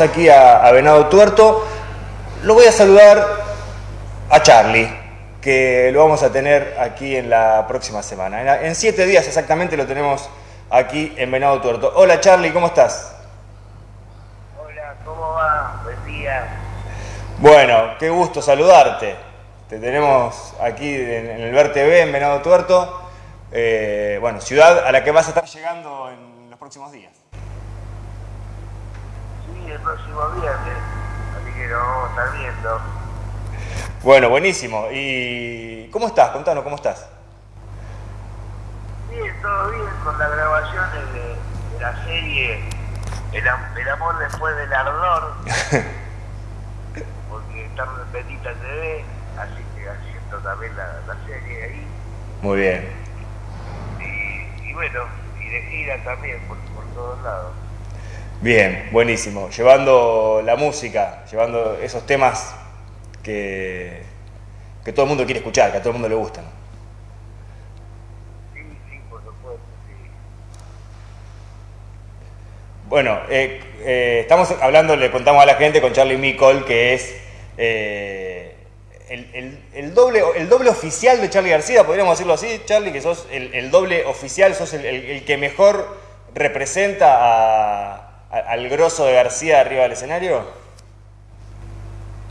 aquí a, Venado Tuerto. Lo voy a saludar a Charlie, que lo vamos a tener aquí en la próxima semana. En, siete días exactamente lo tenemos aquí en Venado Tuerto. Hola Charlie, ¿cómo estás? Hola, ¿cómo va? Buen día. Bueno, qué gusto saludarte. Te tenemos aquí en, el Ver TV en Venado Tuerto. Eh, bueno, ciudad a la que vas a estar llegando en los próximos días el próximo viernes, así que lo vamos a estar viendo. Bueno, buenísimo. ¿Y cómo estás? Contanos, ¿cómo estás? Bien, todo bien con las grabaciones de, la serie el, amor después del ardor, porque está en Petita TV, así que haciendo también la, serie ahí. Muy bien. Y, bueno, y de gira también por todos lados. Bien, buenísimo. Llevando la música, llevando esos temas que, que todo el mundo quiere escuchar, que a todo el mundo le gustan. Sí, sí, por supuesto, sí. Bueno, eh, eh, estamos hablando, le contamos a la gente con Charlie Mickle, que es eh, el, doble, el doble oficial de Charlie García, podríamos decirlo así, Charlie, que sos el, doble oficial, sos el que mejor representa a al grosso de García arriba del escenario?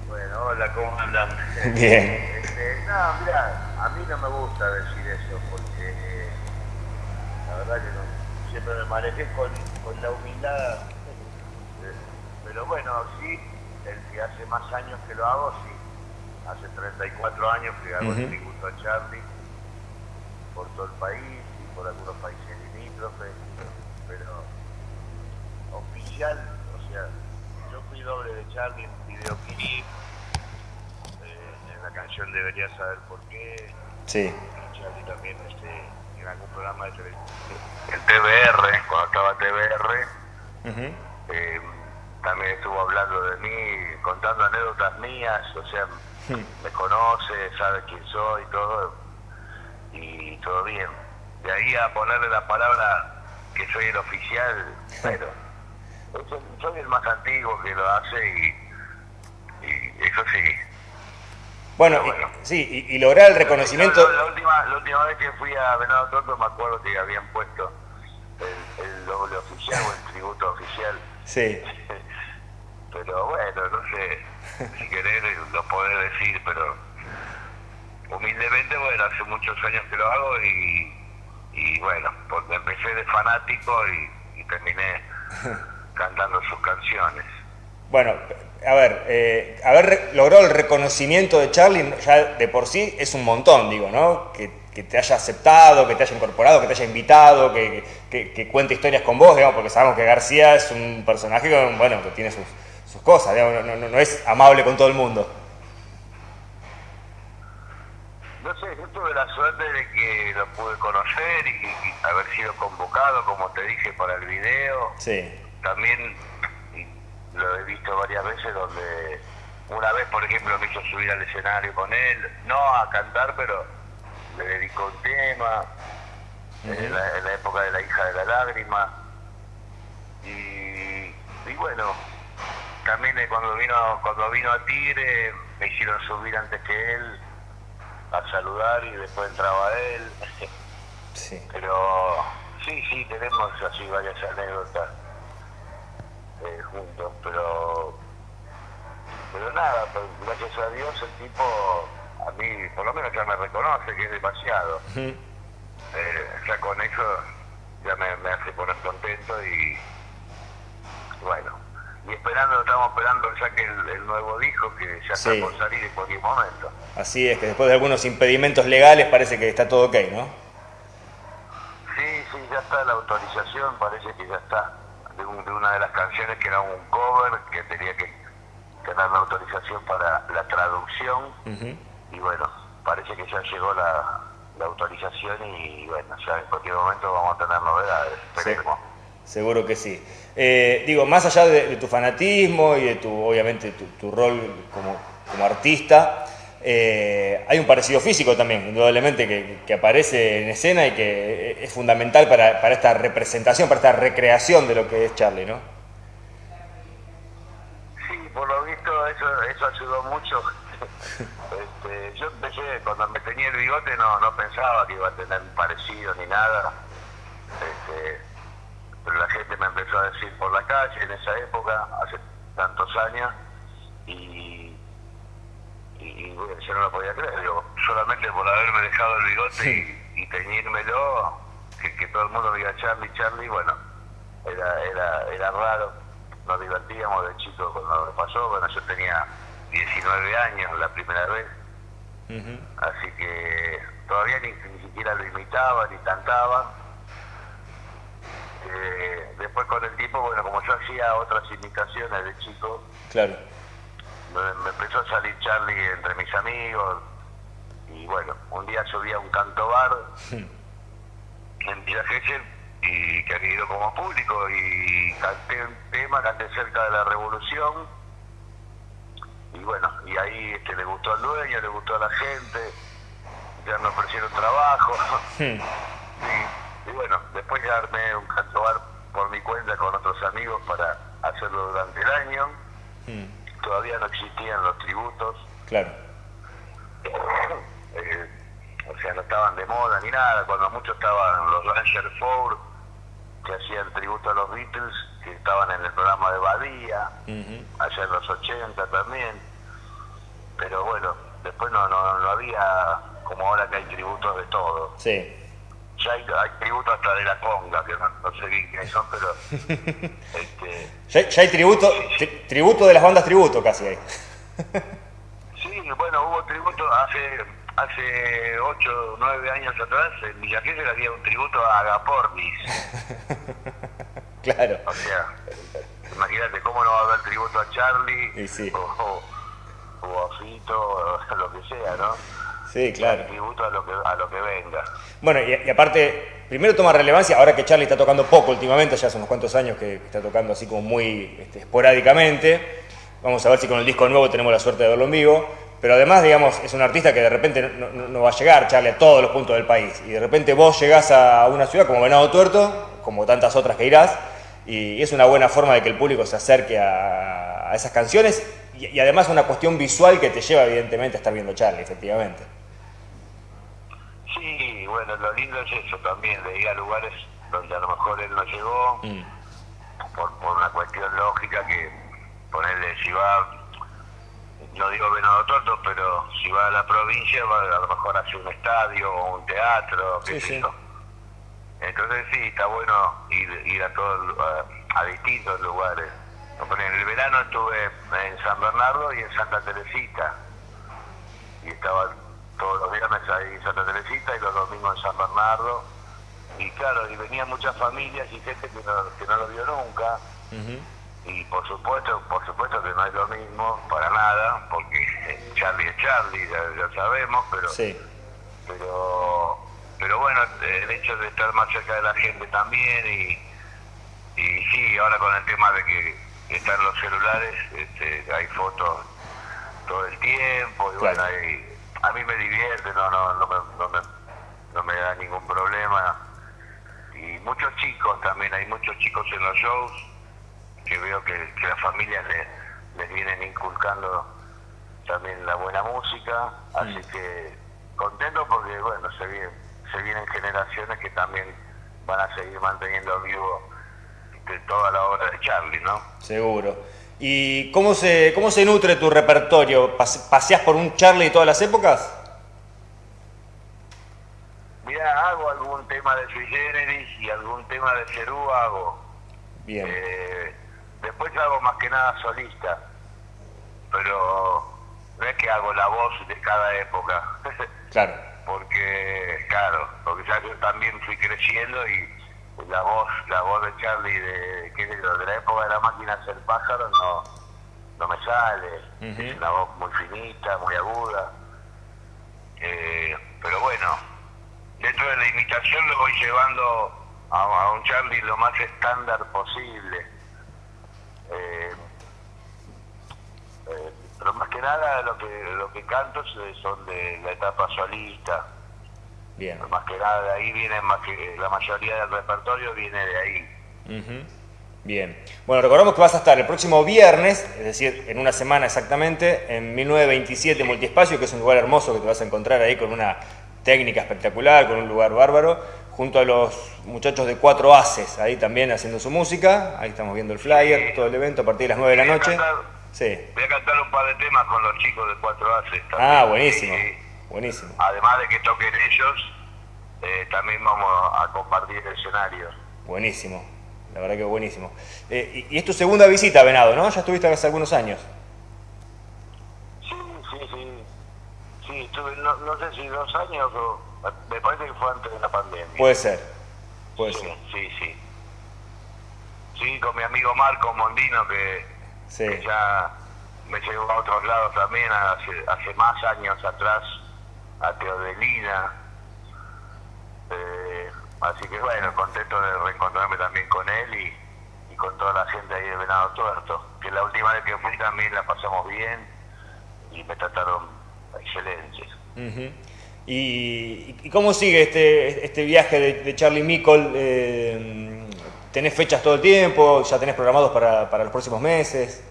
Bueno, hola, ¿cómo andan? Bien. Este, no, mira, a mí no me gusta decir eso porque eh, la verdad que no, siempre me manejé con, con la humildad. Pero bueno, sí, el que hace más años que lo hago, sí. Hace 34 años que hago el tributo a Charlie por todo el país y por algunos países limítrofes, o sea, yo fui doble de Charlie en videoclip, eh, en la canción Debería saber por qué. Sí. Charlie también este, en algún programa de televisión. En TBR, cuando estaba TBR, eh, también estuvo hablando de mí, contando anécdotas mías, o sea, hmm. me conoce, sabe quién soy, todo, y todo bien. De ahí a ponerle la palabra que soy el oficial, pero soy el más antiguo que lo hace y, eso sí. Bueno, sí, y, lograr el reconocimiento... La, última, la última vez que fui a Venado Torto me acuerdo que habían puesto el, doble oficial o el tributo oficial. Sí. pero bueno, no sé, si querés lo podés decir, pero humildemente, bueno, hace muchos años que lo hago y, bueno, porque empecé de fanático y, y terminé cantando sus canciones. Bueno, a ver, eh, haber logrado el reconocimiento de Charlie ya de por sí es un montón, digo, ¿no? Que, te haya aceptado, que te haya incorporado, que te haya invitado, que, que, cuente historias con vos, digamos, porque sabemos que García es un personaje que, bueno, que tiene sus, sus cosas, digamos, no, no, es amable con todo el mundo. No sé, yo tuve la suerte de que lo pude conocer y, y haber sido convocado, como te dije, para el video. Sí también lo he visto varias veces donde una vez, por ejemplo, me hizo subir al escenario con él, no a cantar, pero le dedicó un tema, en, la, época de la hija de la lágrima. Y, bueno, también cuando vino cuando vino a Tigre me hicieron subir antes que él a saludar y después entraba él. Sí. Pero sí, sí, tenemos así varias anécdotas eh, juntos, pero pero nada, pues, gracias a Dios el tipo, a mí por lo menos ya me reconoce que es demasiado. eh, ya con eso ya me, hace poner contento y bueno, y esperando, estamos esperando ya que el, nuevo disco que ya está por salir en cualquier momento. Así es, que después de algunos impedimentos legales parece que está todo ok, ¿no? Sí, sí, ya está la autorización, parece que ya está de, una de las canciones que era un cover, que tenía que tener la autorización para la traducción. Y bueno, parece que ya llegó la, autorización y bueno, ya en cualquier momento vamos a tener novedades. Esperemos. seguro que sí. Eh, digo, más allá de, tu fanatismo y de tu, obviamente, tu, rol como, como artista, eh, hay un parecido físico también, indudablemente, que, aparece en escena y que es fundamental para, esta representación, para esta recreación de lo que es Charlie, ¿no? por lo visto eso, eso ayudó mucho. este, yo empecé, cuando me tenía el bigote no, no pensaba que iba a tener parecido ni nada. Este, pero la gente me empezó a decir por la calle en esa época, hace tantos años, y, y, bueno, yo no lo podía creer. Yo, solamente por haberme dejado el bigote y, y teñírmelo, que, que todo el mundo diga Charlie, Charlie, bueno, era, era, era raro nos divertíamos de chico cuando me pasó. Bueno, yo tenía 19 años la primera vez, así que todavía ni, siquiera lo imitaba ni cantaba. Eh, después con el tiempo, bueno, como yo hacía otras imitaciones de chico, claro. Me, empezó a salir Charlie entre mis amigos. Y bueno, un día subí a un canto bar en Villa y que han ido como público y canté un tema, canté cerca de la revolución. Y bueno, y ahí este, le gustó al dueño, le gustó a la gente, ya me ofrecieron trabajo. Y, y, bueno, después ya armé un cantobar por mi cuenta con otros amigos para hacerlo durante el año, todavía no existían los tributos. Claro. Eh, o sea, no estaban de moda ni nada, cuando muchos estaban los Ranger Ford, que hacían tributo a los Beatles, que estaban en el programa de Badía, allá en los 80 también. Pero bueno, después no, no, había como ahora que hay tributos de todo. Sí. Ya hay, hay tributos hasta de la conga, que no, sé bien quiénes son, pero... este, ya, hay tributo, tributo de las bandas tributo casi hay. sí, bueno, hubo tributo hace hace 8 o 9 años atrás en Villa le había un tributo a Agapornis. claro. O sea, imagínate cómo no va a haber tributo a Charlie o, o, a Fito o lo que sea, ¿no? Sí, claro. tributo a lo que, a lo que venga. Bueno, y, aparte, primero toma relevancia, ahora que Charlie está tocando poco últimamente, ya hace unos cuantos años que está tocando así como muy este, esporádicamente. Vamos a ver si con el disco nuevo tenemos la suerte de verlo en vivo. Pero además, digamos, es un artista que de repente no, va a llegar, Charlie, a todos los puntos del país. Y de repente vos llegás a una ciudad como Venado Tuerto, como tantas otras que irás, y es una buena forma de que el público se acerque a, esas canciones y, y, además una cuestión visual que te lleva evidentemente a estar viendo Charlie, efectivamente. Sí, bueno, lo lindo es eso también, de ir a lugares donde a lo mejor él no llegó, mm. por, por una cuestión lógica que ponerle, si va no digo Venado Torto, pero si va a la provincia, va a lo mejor hace un estadio o un teatro, qué sé yo. Entonces sí, está bueno ir, ir a todos a, distintos lugares. En el verano estuve en San Bernardo y en Santa Teresita. Y estaba todos los viernes ahí en Santa Teresita y los domingos en San Bernardo. Y claro, y venían muchas familias y gente que no, que no lo vio nunca. Y por supuesto por supuesto que no es lo mismo para nada porque Charlie es Charlie ya, sabemos pero pero pero bueno el hecho de estar más cerca de la gente también y, y sí ahora con el tema de que están los celulares este, hay fotos todo el tiempo y bueno a mí me divierte no no no me, no me, no me da ningún problema y muchos chicos también hay muchos chicos en los shows que veo que, las familias les, vienen inculcando también la buena música, así que contento porque bueno, se vienen, se vienen generaciones que también van a seguir manteniendo vivo toda la obra de Charlie, ¿no? Seguro. ¿Y cómo se, cómo se nutre tu repertorio? ¿Paseás por un Charlie todas las épocas? Mira, hago algún tema de Sui Generis y algún tema de Cerú hago. Bien. Eh, Después hago más que nada solista, pero no es que hago la voz de cada época. Claro. porque, claro, porque ya yo también fui creciendo y la voz, la voz de Charlie de, ¿qué de la época de la máquina hacer pájaro no, no me sale. Es una voz muy finita, muy aguda. Eh, pero bueno, dentro de la imitación lo voy llevando a un Charlie lo más estándar posible eh, eh, pero más que nada lo que lo que canto son de la etapa solista. Bien. Más que nada de ahí viene más que la mayoría del repertorio viene de ahí. Bien. Bueno, recordamos que vas a estar el próximo viernes, es decir, en una semana exactamente, en 1927 Multiespacio, que es un lugar hermoso que te vas a encontrar ahí con una técnica espectacular, con un lugar bárbaro, junto a los muchachos de Cuatro Haces, ahí también haciendo su música. Ahí estamos viendo el flyer, todo el evento a partir de las 9 de la noche. sí. Voy a cantar un par de temas con los chicos de Cuatro Haces. También. Ah, buenísimo. Buenísimo. Además de que toquen ellos, eh, también vamos a compartir el escenario. Buenísimo. La verdad que buenísimo. Eh, y, es tu segunda visita Venado, ¿no? Ya estuviste hace algunos años. Sí, sí, sí. Sí, estuve, no, no sé si dos años o... Me parece que fue antes de la pandemia. Puede ser. Puede sí, ser. Sí, sí. Sí, con mi amigo Marco Mondino, que, que ya me llevó a otros lados también hace, hace más años atrás, a Teodelina. Eh, Así que bueno, contento de reencontrarme también con él y, con toda la gente ahí de Venado Tuerto. Que la última vez que fui también la pasamos bien y me trataron excelente. ¿Y, cómo sigue este, este viaje de, Charlie Mickle? Eh, ¿Tenés fechas todo el tiempo? ¿Ya tenés programados para, para los próximos meses?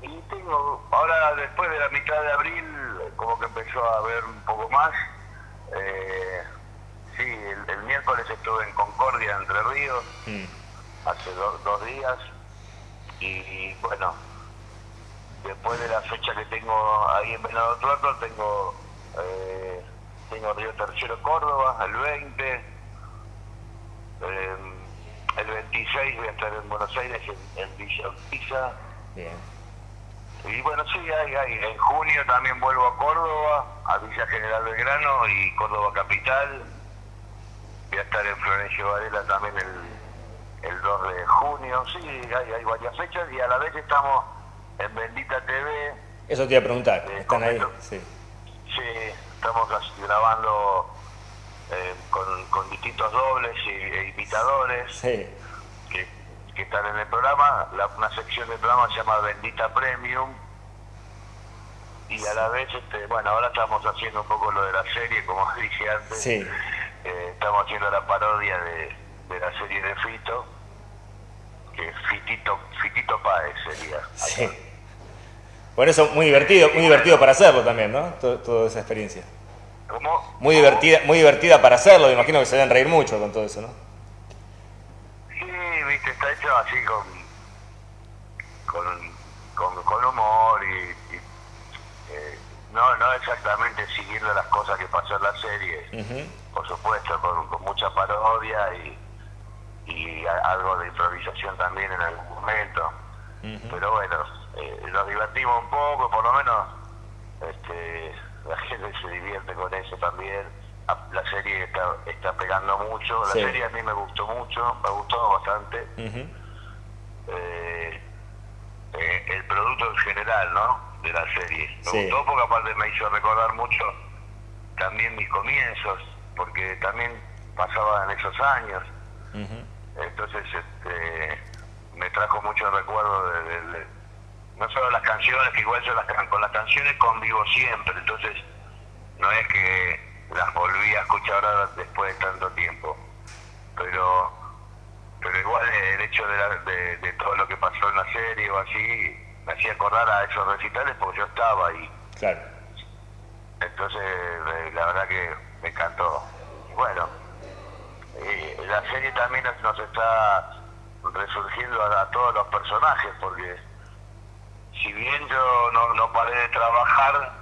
Y tengo, ahora después de la mitad de abril, como que empezó a haber un poco más. Eh, Sí, el, miércoles estuve en Concordia, Entre Ríos, mm. hace dos días. Y, bueno, después de la fecha que tengo ahí en Venado Tuerto, tengo, eh, tengo Río Tercero Córdoba, el 20. Eh, el 26 voy a estar en Buenos Aires, en, Villa Urquiza. Y bueno, sí, hay, hay. En junio también vuelvo a Córdoba, a Villa General Belgrano y Córdoba Capital voy a estar en Florencio Varela también el, el 2 de junio. Sí, hay, hay varias fechas y a la vez estamos en Bendita TV. Eso te iba a preguntar, eh, ¿están ahí? Sí. sí, estamos grabando eh, con, con, distintos dobles y, e imitadores que, que, están en el programa. La, una sección del programa se llama Bendita Premium. Y a la vez, este, bueno, ahora estamos haciendo un poco lo de la serie, como dije antes. Sí estamos haciendo la parodia de, la serie de Fito, que Fitito, Fitito Páez sería. Sí. Por eso muy divertido, muy divertido para hacerlo también, ¿no? toda esa experiencia. ¿Cómo? Muy divertida, muy divertida para hacerlo, me imagino que se deben reír mucho con todo eso, ¿no? Está hecho así con, con, con, humor y, eh, no, no exactamente siguiendo las cosas que pasó en la serie por supuesto, con, mucha parodia y, y algo de improvisación también en algún momento. Pero bueno, eh, nos divertimos un poco, por lo menos este, la gente se divierte con eso también. La serie está, está pegando mucho, la serie a mí me gustó mucho, me gustó bastante. Eh, eh, el producto en general, ¿no? De la serie. Me gustó porque aparte me hizo recordar mucho también mis comienzos porque también pasaba en esos años. Entonces este, me trajo mucho recuerdo de, no solo las canciones, que igual yo las, con las canciones convivo siempre, entonces no es que las volví a escuchar ahora después de tanto tiempo, pero pero igual el hecho de, de, todo lo que pasó en la serie o así me hacía acordar a esos recitales porque yo estaba ahí. Claro. Entonces, eh, la verdad que me encantó. Bueno, eh, la serie también nos está resurgiendo a, todos los personajes, porque si bien yo no, no paré de trabajar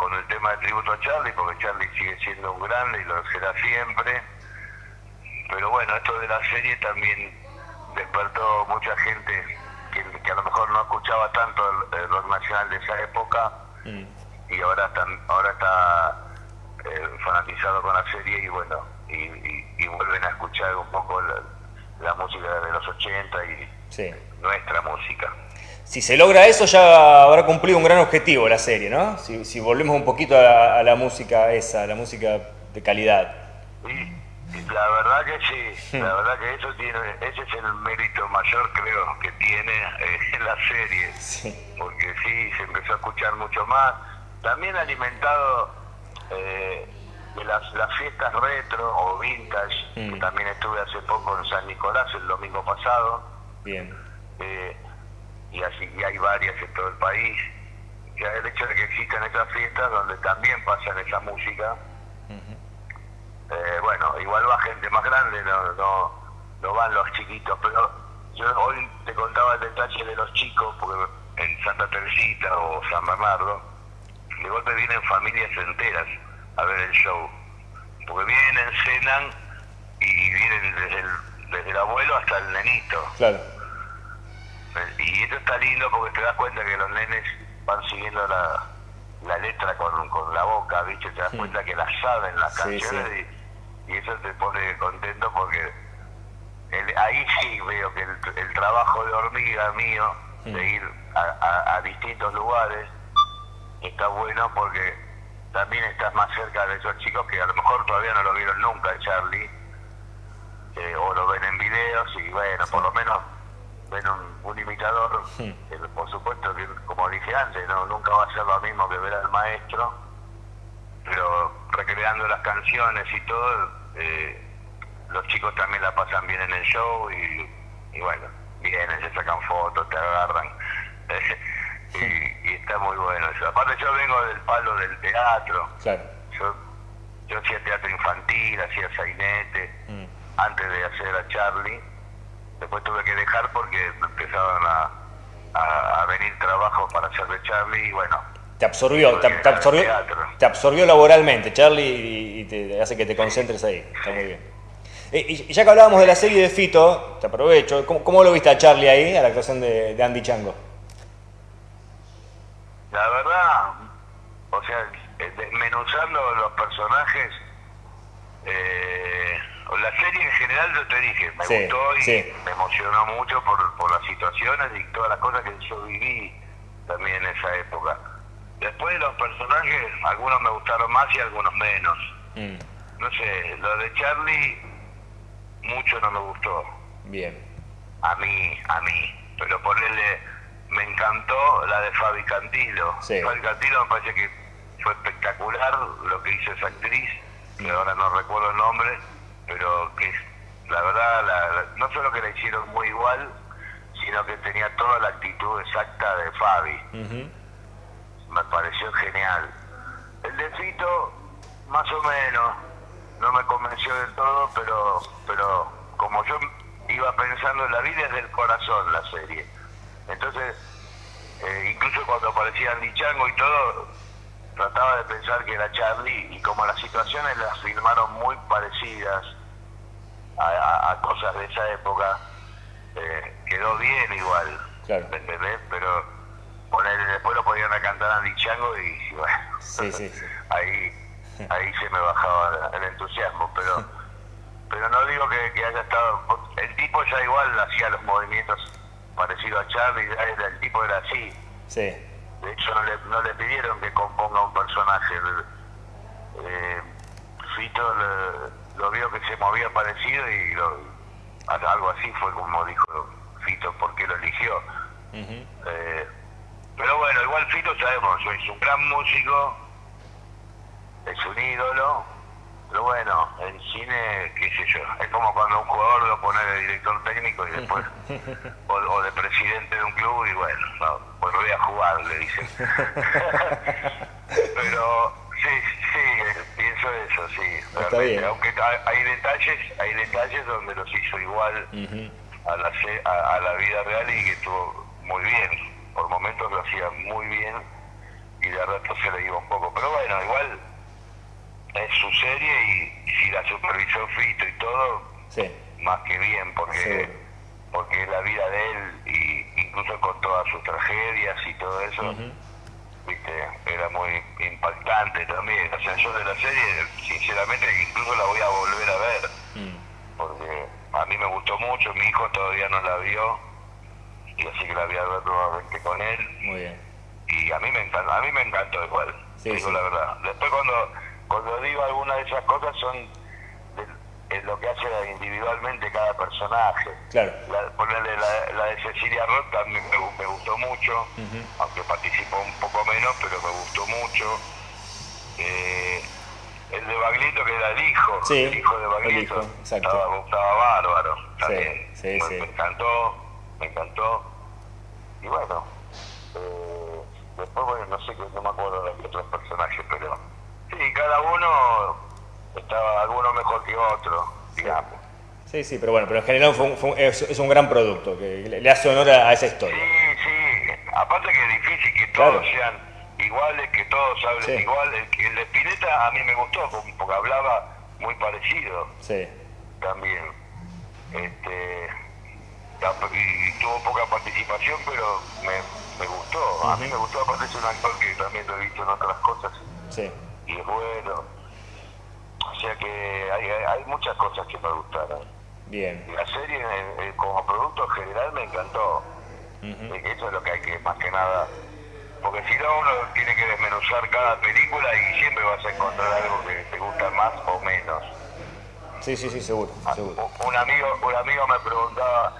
con el tema de tributo a Charlie, porque Charlie sigue siendo un grande y lo será siempre, pero bueno, esto de la serie también despertó mucha gente que, a lo mejor no escuchaba tanto el, rock nacional de esa época mm. y ahora, están, ahora está eh, fanatizado con la serie y bueno, y, vuelven a escuchar un poco la, música de los 80 y nuestra música. Si se logra eso ya habrá cumplido un gran objetivo la serie, ¿no? Si, si volvemos un poquito a, la música esa, la música de calidad. Y, la verdad que sí, la verdad que eso tiene, ese es el mérito mayor creo que tiene eh, la serie, porque sí, se empezó a escuchar mucho más, también alimentado eh, de las, las fiestas retro o vintage, Mm. también estuve hace poco en San Nicolás el domingo pasado, Bien. eh, y así y hay varias en todo el país. Que el hecho de que existan esas fiestas donde también pasan esa música, eh, bueno, igual va gente más grande, no, no, no van los chiquitos, pero yo hoy te contaba el detalle de los chicos, porque en Santa Teresita o San Bernardo, de golpe vienen familias enteras a ver el show, porque vienen, cenan y vienen desde el, desde el abuelo hasta el nenito. Claro. Y esto está lindo porque te das cuenta que los nenes van siguiendo la, la letra con, con la boca, ¿viste? Te das Sí. cuenta que las saben las Sí, canciones Y, y eso te pone contento porque el- ahí sí veo que el, el trabajo de hormiga mío, de ir a, a- a distintos lugares, está bueno porque también estás más cerca de esos chicos que a lo mejor todavía no lo vieron nunca, Charlie, eh, o lo ven en videos y bueno, por lo menos ven un, un imitador, Hmm. que por supuesto que como dije antes, no nunca va a ser lo mismo que ver al maestro, pero recreando las canciones y todo, eh, los chicos también la pasan bien en el show y, y bueno, vienen, se sacan fotos, te agarran. y, y está muy bueno eso. Aparte yo vengo del palo del teatro, Claro. yo, yo hacía teatro infantil, hacía sainete, Mm. antes de hacer a Charlie. Después tuve que dejar porque empezaban a, a, a venir trabajos para hacer de Charlie y bueno, Te absorbió, te, te absorbió, te absorbió laboralmente, Charlie, y, y te hace que te concentres ahí. Está muy bien. Eh, Y, y ya que hablábamos de la serie de Fito, te aprovecho, ¿cómo, cómo lo viste a Charlie ahí, a la actuación de, de Andy Chango? la verdad, o sea, eh, desmenuzando los personajes, serie en general yo te dije, me Sí, gustó y sí. me emocionó mucho por, por las situaciones y todas las cosas que yo viví también en esa época. Después los personajes, algunos me gustaron más y algunos menos. Mm, No sé, lo de Charlie mucho no me gustó. bien. A mí, a mí. Pero ponerle, me encantó la de Fabi Cantilo. Sí. Fabi Cantilo me parece que fue espectacular lo que hizo esa actriz, que ahora no recuerdo el nombre, pero que la verdad, la- la- no solo que la hicieron muy igual, sino que tenía toda la actitud exacta de Fabi me pareció genial. El de Fito, más o menos, no me convenció del todo, pero, pero como yo iba pensando en la vida es del corazón la serie. Entonces, eh, incluso cuando aparecía Andy Chango y todo, trataba de pensar que era Charlie y como las situaciones las filmaron muy parecidas a, a- a cosas de esa época, eh, quedó bien igual. Claro. ¿me entendés? Pero ponerle, después lo podían a cantar Andy Chango y, bueno, Sí, sí, sí. ahí ahí se me bajaba el entusiasmo, pero pero no digo que, que haya estado, el tipo ya igual hacía los movimientos parecidos a Charlie, el tipo era así, Sí. de hecho no le, no le pidieron que componga un personaje, eh, Fito le- lo vio que se movía parecido y lo- algo así fue como dijo Fito porque lo eligió. Eh, pero bueno, igual Fito sabemos, es un gran músico, es un ídolo, pero bueno, en cine, qué sé yo, es como cuando un jugador lo pone de director técnico y después, o, o de presidente de un club y bueno, no, pues voy a jugar, le dicen. pero sí, sí, eh, pienso eso, sí. Está bien. Aunque hay, hay detalles, hay detalles donde los hizo igual a la, a, a la vida real y que estuvo muy bien. Por momentos lo hacía muy bien y de rato se le iba un poco. Pero bueno, igual es su serie y si la supervisó Fito y todo, Sí. más que bien, porque porque la vida de él, y incluso con todas sus tragedias y todo eso. Viste, era muy impactante también. O sea, yo de la serie, sinceramente, incluso la voy a volver a ver Mm. porque a mí me gustó mucho, mi hijo todavía no la vio, y así que la voy a ver nuevamente con él, Muy bien. y a mí me encantó, a mí me encantó igual, Sí, digo sí. la verdad. Después cuando, cuando digo alguna de esas cosas son de lo que hace individualmente cada personaje. Claro. La, ponerle la, la de Cecilia Roth también me, me gustó mucho, aunque participó un poco menos, pero me gustó mucho. Eh, el de Baglietto que era el hijo, Sí, el hijo de Baglietto. Estaba, estaba bárbaro. también. sí, me, sí. me encantó, me encantó. Y bueno, eh, después, bueno, no sé, qué- no me acuerdo de los otros personajes, pero sí, cada uno estaba alguno mejor que otro, digamos. Sí, sí, pero bueno, pero en general fue un- fue un- es, es un gran producto que le, hace honor a, esa historia. Sí, sí, aparte que es difícil que todos Claro. sean iguales, que todos hablen Sí. igual. El, el de Spinetta a mí me gustó porque hablaba muy parecido Sí, también. Este, y tuvo poca participación, pero me, me gustó. A mí me gustó, aparte es un actor que también lo he visto en otras cosas sí. y es bueno. O sea que hay, muchas cosas que me gustaron. Bien. La serie eh, eh, como producto general me encantó. Eh, Eso es lo que hay que, más que nada, porque si no uno tiene que desmenuzar cada película y siempre vas a encontrar algo que te gusta más o menos. Sí, sí, sí, seguro, Ah, seguro. Un amigo, un amigo me preguntaba,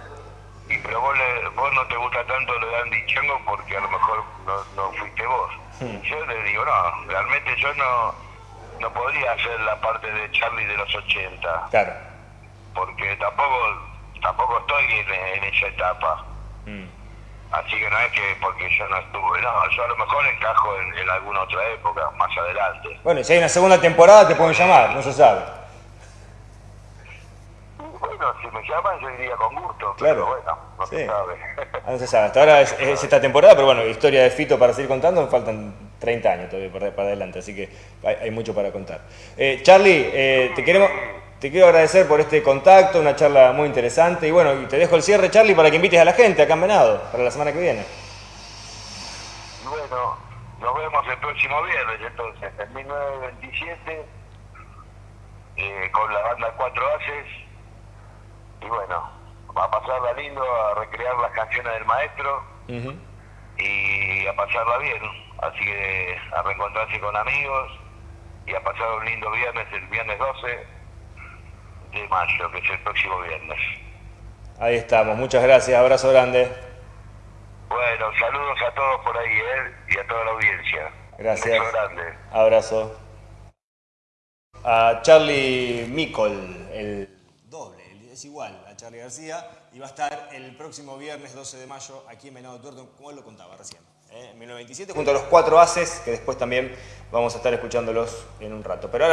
y pero vos, le- vos no te gusta tanto lo de Andy Chango porque a lo mejor no, no fuiste vos. Hmm. Yo le digo, no, realmente yo no, no podría hacer la parte de Charlie de los 80 Claro. porque tampoco tampoco estoy en, en esa etapa. Mm. Así que no es que porque yo no estuve, no, yo a lo mejor encajo en, en alguna otra época, más adelante. Bueno, y si hay una segunda temporada te pueden llamar, no se sabe. Bueno, si me llaman yo iría con gusto, Claro. pero bueno, no Sí. se sabe. Ah, no se sabe. Hasta ahora es, es esta temporada, pero bueno, historia de Fito para seguir contando, faltan 30 años todavía para, para adelante, así que hay, hay mucho para contar. Eh, Charlie, eh, te, queremos, te quiero agradecer por este contacto, una charla muy interesante, y bueno, y te dejo el cierre, Charlie, para que invites a la gente acá en Venado, para la semana que viene. Y bueno, nos vemos el próximo viernes entonces, en 1927, eh, con la banda Cuatro Haces. Y bueno, va a pasarla lindo, a recrear las canciones del maestro. Y a pasarla bien. Así que a reencontrarse con amigos y a pasar un lindo viernes, el viernes 12 de mayo, que es el próximo viernes. Ahí estamos, muchas gracias, abrazo grande. Bueno, saludos a todos por ahí ¿eh? y a toda la audiencia. Gracias. Beso grande. Abrazo. A Charlie Micol, el doble, es igual a Charlie García, y va a estar el próximo viernes 12 de mayo aquí en Venado Tuerto, como él lo contaba recién. En 1927, junto a los cuatro haces, que después también vamos a estar escuchándolos en un rato. Pero ahora